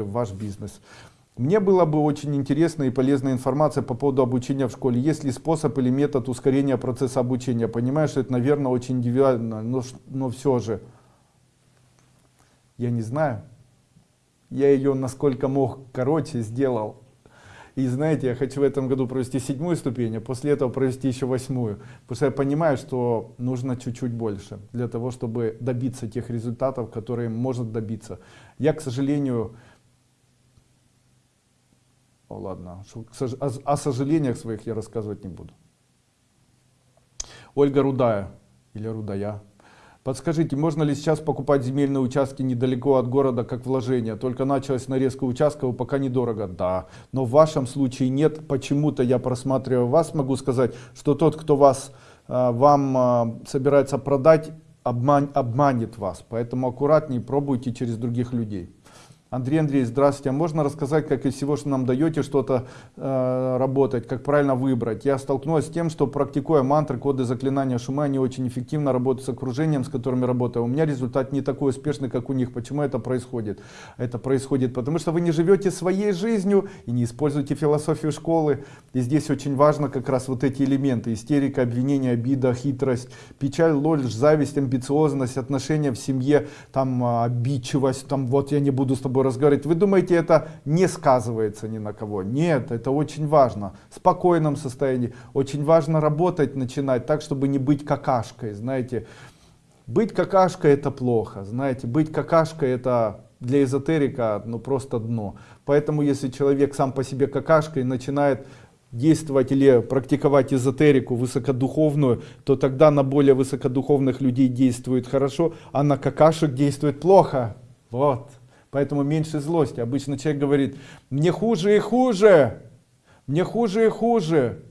в ваш бизнес. Мне было бы очень интересна и полезная информация по поводу обучения в школе. Есть ли способ или метод ускорения процесса обучения? Понимаю, что это, наверное, очень индивидуально, но, но все же, я не знаю. Я ее насколько мог короче сделал. И знаете, я хочу в этом году провести седьмую ступень, а после этого провести еще восьмую. Потому что я понимаю, что нужно чуть-чуть больше для того, чтобы добиться тех результатов, которые может добиться. Я, к сожалению, ладно, о, сожалениях своих я рассказывать не буду. Ольга Рудая или Рудая. Подскажите, можно ли сейчас покупать земельные участки недалеко от города как вложение? Только началась нарезка участков, пока недорого. Да, но в вашем случае нет. Почему-то я просматриваю вас, могу сказать, что тот, кто вас, а, вам а, собирается продать, обман, обманет вас. Поэтому аккуратнее пробуйте через других людей. Андрей Андрей, здравствуйте. А можно рассказать, как из всего, что нам даете, что-то э, работать, как правильно выбрать? Я столкнулась с тем, что практикуя мантры, коды, заклинания, шумы, они очень эффективно работают с окружением, с которыми работаю. У меня результат не такой успешный, как у них. Почему это происходит? Это происходит потому, что вы не живете своей жизнью и не используете философию школы. И здесь очень важно как раз вот эти элементы. Истерика, обвинение, обида, хитрость, печаль, ложь, зависть, амбициозность, отношения в семье, там обидчивость, там вот я не буду с тобой разговаривать. Вы думаете, это не сказывается ни на кого? Нет, это очень важно. В спокойном состоянии. Очень важно работать, начинать так, чтобы не быть какашкой. Знаете, быть какашкой это плохо. Знаете, быть какашкой это для эзотерика ну просто дно. Поэтому если человек сам по себе какашкой начинает действовать или практиковать эзотерику высокодуховную, то тогда на более высокодуховных людей действует хорошо, а на какашек действует плохо. Вот. Поэтому меньше злости. Обычно человек говорит, мне хуже и хуже, мне хуже и хуже.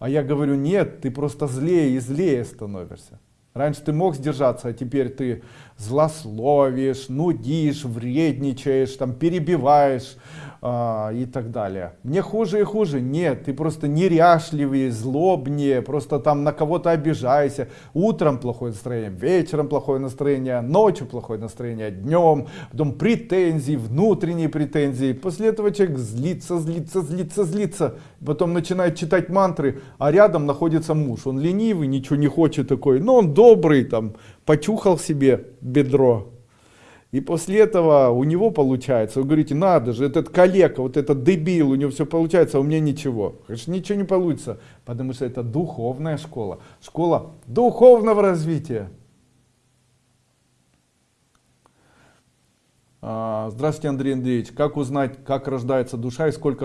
А я говорю, нет, ты просто злее и злее становишься. Раньше ты мог сдержаться, а теперь ты злословишь, нудишь, вредничаешь, там, перебиваешь, а, и так далее. Мне хуже и хуже. Нет, ты просто неряшливее, злобнее, просто там на кого-то обижайся. Утром плохое настроение, вечером плохое настроение, ночью плохое настроение, днем, потом претензии, внутренние претензии. После этого человек злится, злится, злится, злится. Потом начинает читать мантры, а рядом находится муж. Он ленивый, ничего не хочет такой, но он добрый, там, почухал себе бедро, и после этого у него получается, вы говорите, надо же, этот коллега, вот этот дебил, у него все получается, а у меня ничего. Конечно, ничего не получится, потому что это духовная школа, школа духовного развития. А, здравствуйте, Андрей Андреевич. Как узнать, как рождается душа и сколько раз